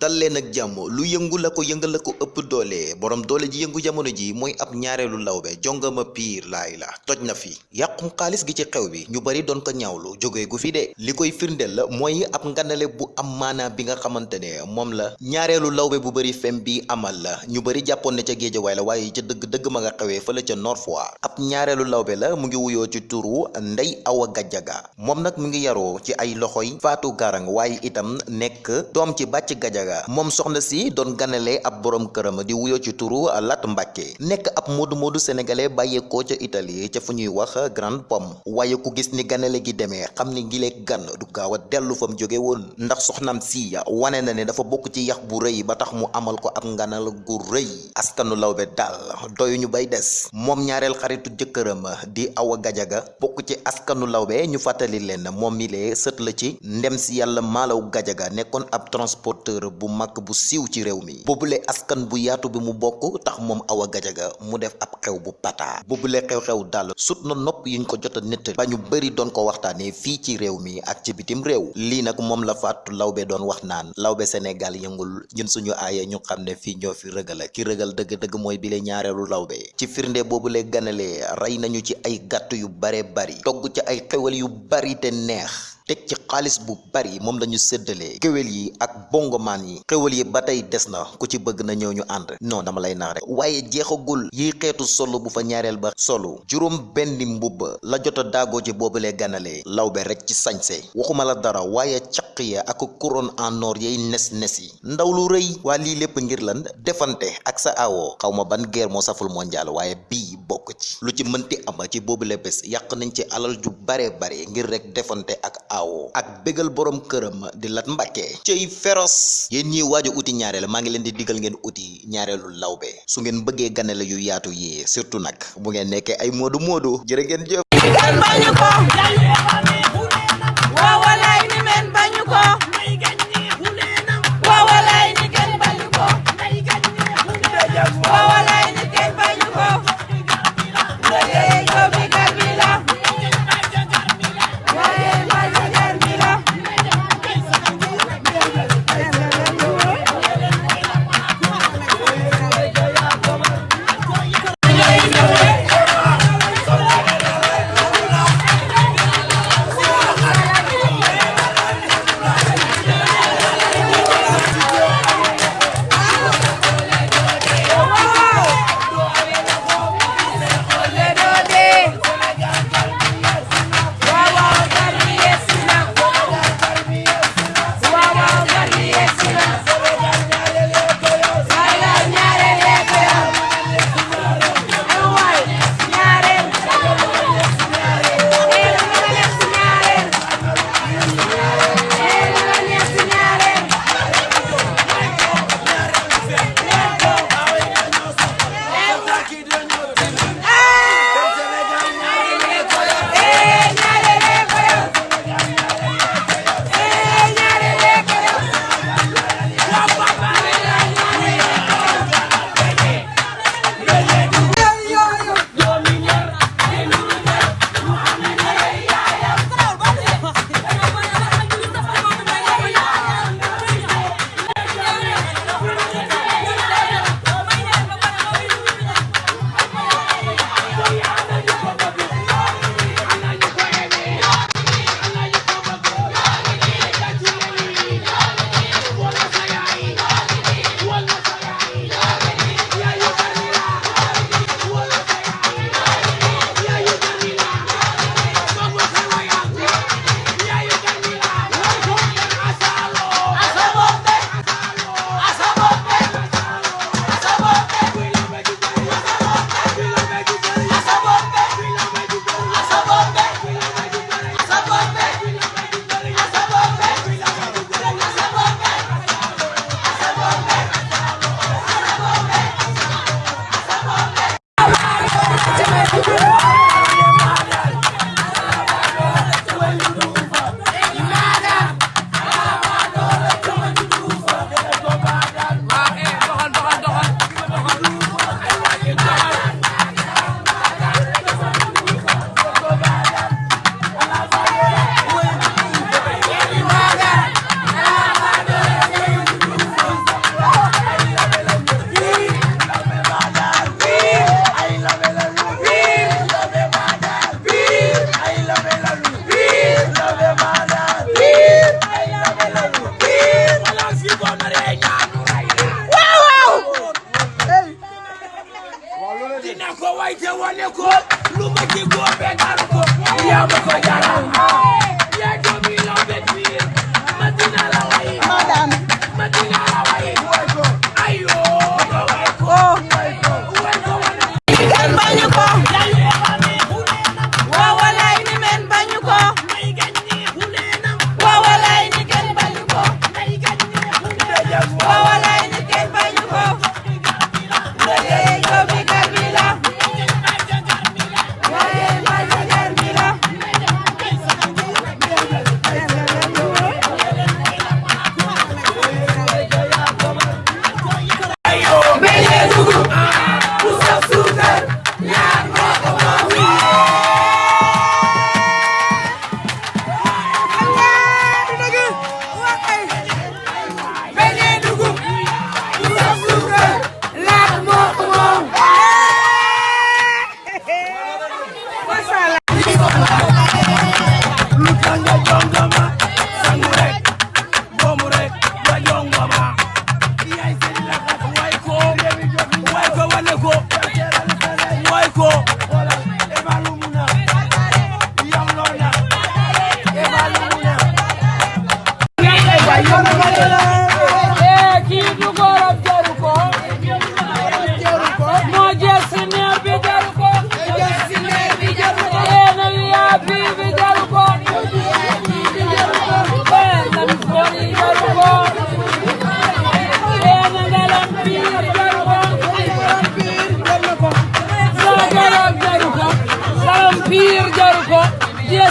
dal leen ak lu yëngu la ko yëngal la ko ëpp doole. Borom doole ji yëngu jamono ji mooy ab ñaareelu lawbe jongama piir laay la toj na fi. Yàqum xaalis gi ci xew bi ñu bari doon ko ñaawlu jógee gu fi de. Li koy firndeel la ab nganale bu am maanaa bi nga xamante ne moom la ñaareelu lawbe bu bari fem bi amal la. Ñu bari jàppoon ne ca géejawaay la waaye ca dëgg dëgg ma nga Foire. Ab lawbe la mu ngi wuyoo ci turu Ndey Awa Gajaga moom nag mu ngi yaroo ci ay loxoy Faatu Garang waaye itam nekk doom ci bàcc Gajaga moom soxna si doon ganale ab borom këram di wuyoo ci turu Lat Mbàkke nekk ab moodu moodu sénégalais bàyyeekoo ca Italie ca fu ñuy wax Grande Pomme. Waaye ku gis ni ganale gi demee xam ni gilee gan du gaaw a dellu fa mu jóge woon. Ndax soxnaam si wane na ne dafa bokk ci yax bu rëy ba tax mu amal ko ab nganal gu rëy. Askanu lawbe daal doyuñu bay des. Moom ñaareel xaritu jëkkëram di Awa Gajaga bokk ci askanu lawbe ñu fàttali leen moom mi la ci. Ndem si yàlla maalaw Gajaga nekkoon ab transporteur bu mag bu siiw ci réew mi. Askan bu yaatu bi mu bokk tax moom Awa Gajaga mu def ab xew bu pata. Boobule xew-xew daal sut na nopp yuñ ko jot a nett ba ñu ko waxtaanee fii ci réew mi ak ci bitim réew. Lii nag moom la Fatou Lawbe doon wax naan Lawbe Sénégal yëngul ñun suñu aaye ñu xam ne fii fi rëgal. Ki rëgal dëgg-dëgg mooy bile ñaareelu Lawbe ci firnde boobule ganale rey nañu ci ay gàtt yu bare bari togg ci ay xewal yu bari te neex teg ci xaalis bu bari moom lañu séddalee kéwél yi ak bongomaan yi. Xéwal yi ba tey des na. Ku ci bëgg na ñëw ñu ànd. Non dama lay nax rek. Waaye jeexagul. Yi xeetu solo bu fa ñaareel ba solo. Juróom benn mbubb la jot a daagoo ci boobulee ganalee lawbe rek ci sañse. Waxuma la dara. Waaye caq ya ak couronne en or yay nes nes yi. Ndaw lu rëy. Waa lii ngir lan? Defante ak sa awo. Xaw ma ban guerre moo saful mondial. Waaye bii bokk ci. Lu ci mënti ama ci boobule bés yàq nañ ci alal ju bare bare ngir rek defante ak awo ak bégal borom këram di lat mbàkke. Cëy féroce. Yéen ñiy waaju uti ñaareel maa ngi leen di digal ngeen uti ñaareelu lawbe. Su ngeen bëggee ganale yu yaatu yi surtout nag bu ngeen nekkee ay moodu moodu jërë ngeen jëf. Kenn bañu maite wale ko lumaki gobe garuko ya a jara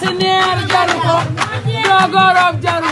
Senior jaru ko jogoroom jaru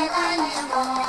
i animal.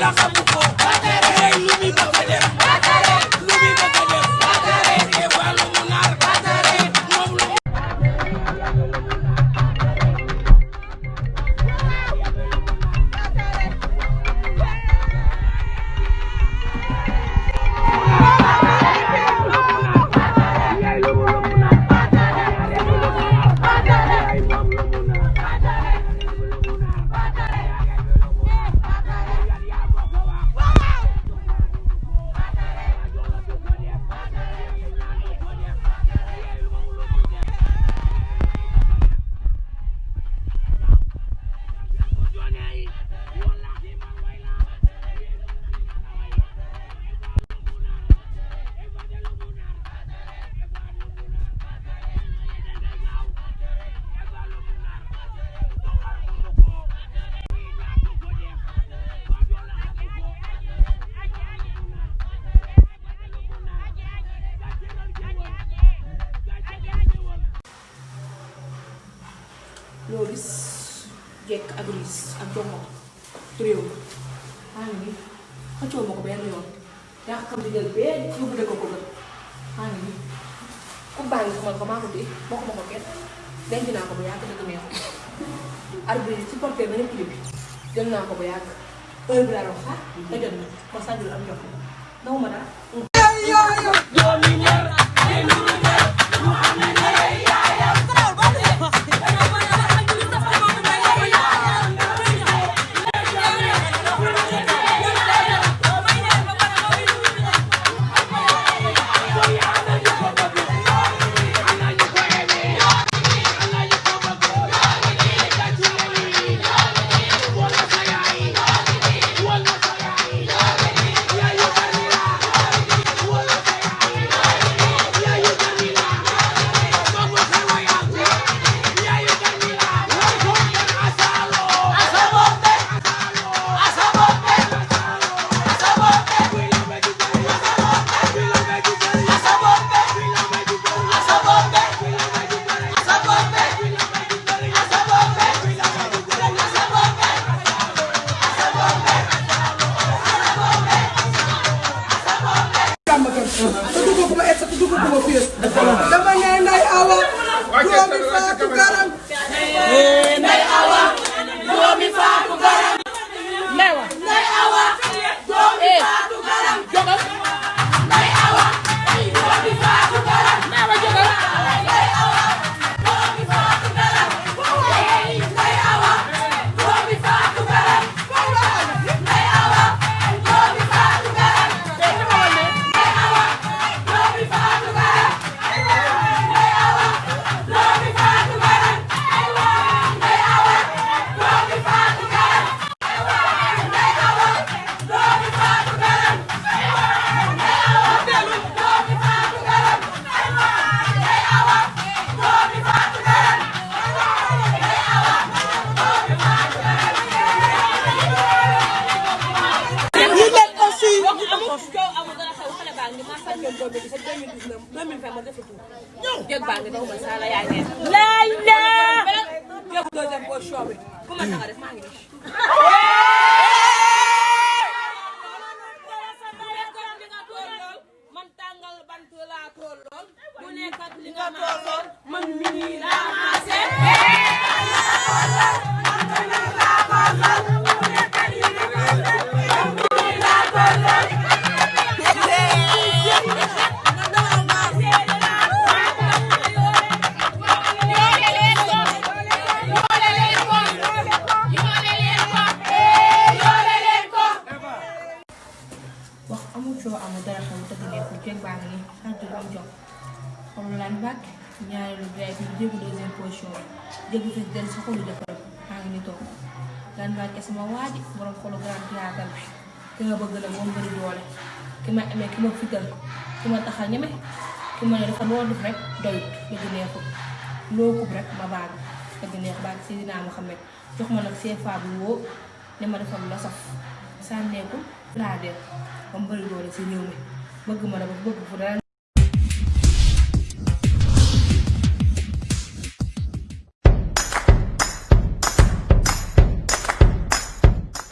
Kalaka Muko, Lumimba Federa. Jekk ak riis ak jomo réew maa ngi nii xëccoo ko benn yoon yaa xam di jël bee yóbbu de ko gën maa ngi nii ku xamal ko maa ko téye bokk ma ko kenn denc naa ko bu yàgg dëgg neexu arbitre supporter na ñëpp jël naa ko bu yàgg heure bi am jox 2017, 2019, 2020 mwen defi tou. Dek bange nan mwen sa la ya gen. La la! Dek dozen pou chome. Kouman sa gade, man gen. sama waaji borom xolu grand théâtre ki ma bëgg la moom bëri doole. Ki ma amee ki ma fital ki ma taxal ñeme. Ki ma dafa loo def rek doyut. Dëgg neexul loo kub rek ma baag dëgg neex baag Seydina Muhammad jox ma nag CFA bu woo ne ma defal la saf. Sànneeku laa def ba mu bëri doole si réew mi. Bëgg ma la bëgg fu dara